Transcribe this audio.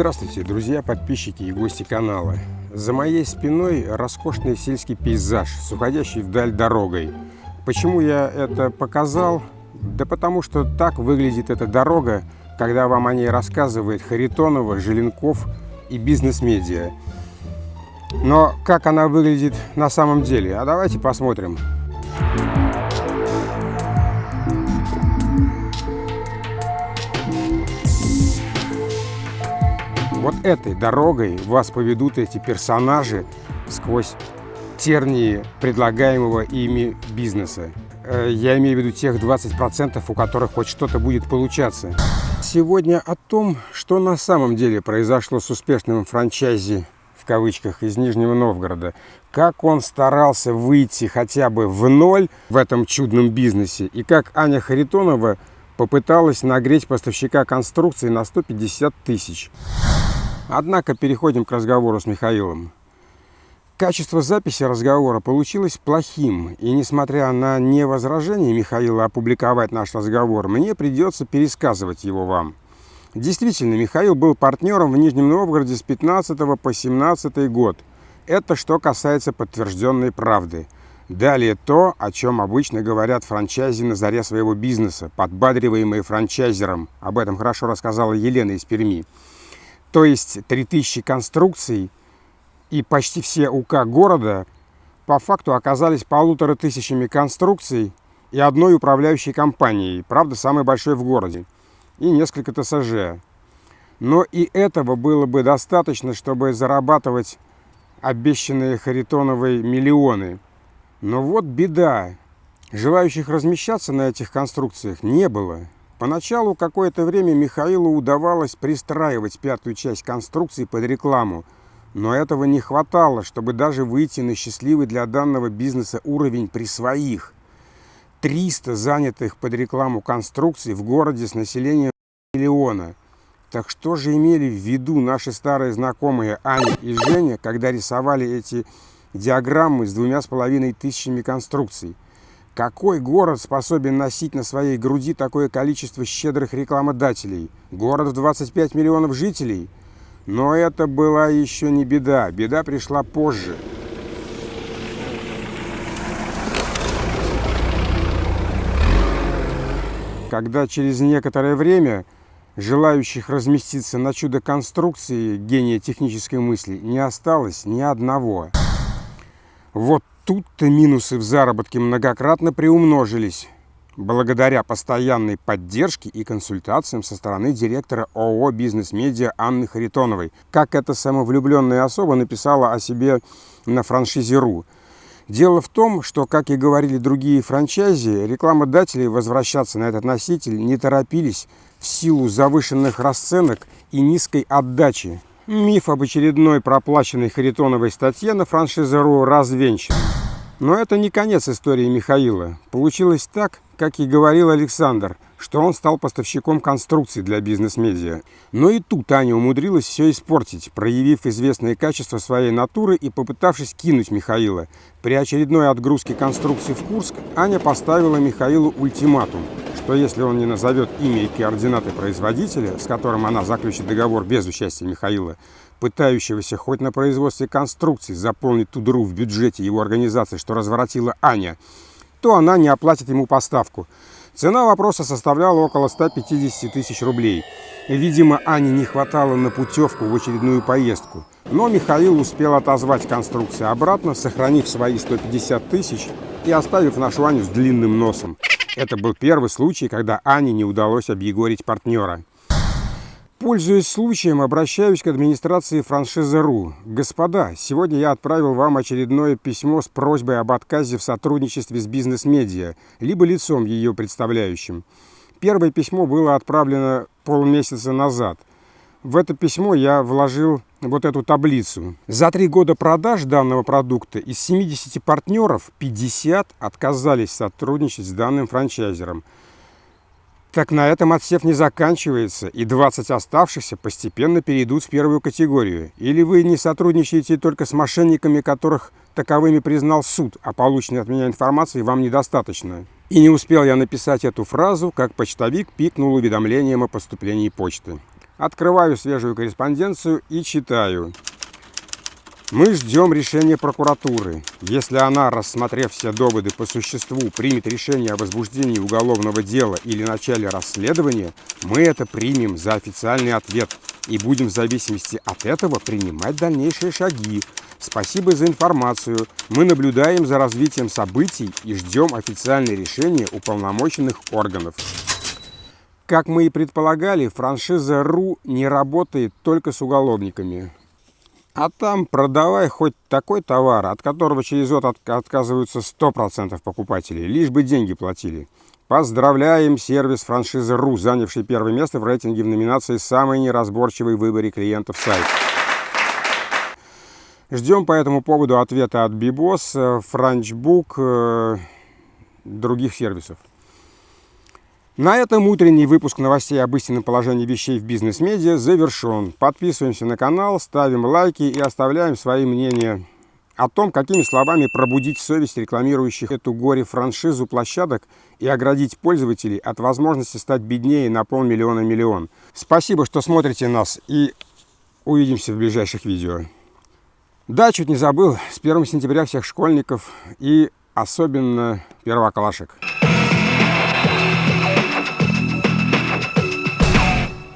Здравствуйте, друзья, подписчики и гости канала. За моей спиной роскошный сельский пейзаж с уходящей вдаль дорогой. Почему я это показал? Да потому что так выглядит эта дорога, когда вам о ней рассказывает Харитонова, Желенков и бизнес-медиа. Но как она выглядит на самом деле? А давайте посмотрим. Вот этой дорогой вас поведут эти персонажи сквозь тернии предлагаемого ими бизнеса. Э, я имею в виду тех 20%, у которых хоть что-то будет получаться. Сегодня о том, что на самом деле произошло с успешным франчайзи в кавычках из Нижнего Новгорода, как он старался выйти хотя бы в ноль в этом чудном бизнесе, и как Аня Харитонова попыталась нагреть поставщика конструкции на 150 тысяч. Однако переходим к разговору с Михаилом. Качество записи разговора получилось плохим, и несмотря на невозражение Михаила опубликовать наш разговор, мне придется пересказывать его вам. Действительно, Михаил был партнером в Нижнем Новгороде с 15 по 17 год. Это что касается подтвержденной правды. Далее то, о чем обычно говорят франчайзи на заре своего бизнеса, подбадриваемые франчайзером. Об этом хорошо рассказала Елена из Перми. То есть 3000 конструкций и почти все УК города по факту оказались полутора тысячами конструкций и одной управляющей компанией, правда, самой большой в городе, и несколько ТСЖ. Но и этого было бы достаточно, чтобы зарабатывать обещанные Харитоновой миллионы. Но вот беда. Желающих размещаться на этих конструкциях не было. Поначалу какое-то время Михаилу удавалось пристраивать пятую часть конструкции под рекламу, но этого не хватало, чтобы даже выйти на счастливый для данного бизнеса уровень при своих. 300 занятых под рекламу конструкций в городе с населением миллиона. Так что же имели в виду наши старые знакомые Аня и Женя, когда рисовали эти диаграммы с двумя с половиной тысячами конструкций? Какой город способен носить на своей груди такое количество щедрых рекламодателей? Город в 25 миллионов жителей? Но это была еще не беда. Беда пришла позже. Когда через некоторое время желающих разместиться на чудо конструкции гения технической мысли не осталось ни одного. Вот Тут-то минусы в заработке многократно приумножились, благодаря постоянной поддержке и консультациям со стороны директора ООО «Бизнес-медиа» Анны Харитоновой, как эта самовлюбленная особа написала о себе на франшизе.ру. Дело в том, что, как и говорили другие франчайзи, рекламодатели возвращаться на этот носитель не торопились в силу завышенных расценок и низкой отдачи. Миф об очередной проплаченной Харитоновой статье на франшизе.ру развенчан. Но это не конец истории Михаила. Получилось так, как и говорил Александр, что он стал поставщиком конструкций для бизнес-медиа. Но и тут Аня умудрилась все испортить, проявив известные качества своей натуры и попытавшись кинуть Михаила. При очередной отгрузке конструкции в Курск Аня поставила Михаилу ультиматум, что если он не назовет имя и координаты производителя, с которым она заключит договор без участия Михаила, пытающегося хоть на производстве конструкций заполнить ту дыру в бюджете его организации, что разворотила Аня, то она не оплатит ему поставку. Цена вопроса составляла около 150 тысяч рублей. Видимо, Ане не хватало на путевку в очередную поездку. Но Михаил успел отозвать конструкции обратно, сохранив свои 150 тысяч и оставив нашу Аню с длинным носом. Это был первый случай, когда Ане не удалось объегорить партнера. Пользуясь случаем, обращаюсь к администрации франшизы.ру. Господа, сегодня я отправил вам очередное письмо с просьбой об отказе в сотрудничестве с бизнес-медиа, либо лицом ее представляющим. Первое письмо было отправлено полмесяца назад. В это письмо я вложил вот эту таблицу. За три года продаж данного продукта из 70 партнеров 50 отказались сотрудничать с данным франчайзером. Так на этом отсев не заканчивается, и 20 оставшихся постепенно перейдут в первую категорию. Или вы не сотрудничаете только с мошенниками, которых таковыми признал суд, а полученной от меня информации вам недостаточно. И не успел я написать эту фразу, как почтовик пикнул уведомлением о поступлении почты. Открываю свежую корреспонденцию и читаю. Мы ждем решения прокуратуры. Если она, рассмотрев все доводы по существу, примет решение о возбуждении уголовного дела или начале расследования, мы это примем за официальный ответ и будем в зависимости от этого принимать дальнейшие шаги. Спасибо за информацию. Мы наблюдаем за развитием событий и ждем официальное решение уполномоченных органов. Как мы и предполагали, франшиза РУ не работает только с уголовниками. А там продавай хоть такой товар, от которого через год отказываются 100% покупателей, лишь бы деньги платили. Поздравляем сервис франшизы РУ, занявший первое место в рейтинге в номинации «Самый неразборчивый в выборе клиентов сайт». Ждем по этому поводу ответа от Бибос, Франчбук, э, других сервисов. На этом утренний выпуск новостей об истинном положении вещей в бизнес-медиа завершен. Подписываемся на канал, ставим лайки и оставляем свои мнения о том, какими словами пробудить совесть рекламирующих эту горе-франшизу площадок и оградить пользователей от возможности стать беднее на полмиллиона-миллион. Спасибо, что смотрите нас и увидимся в ближайших видео. Да, чуть не забыл, с 1 сентября всех школьников и особенно первоклашек.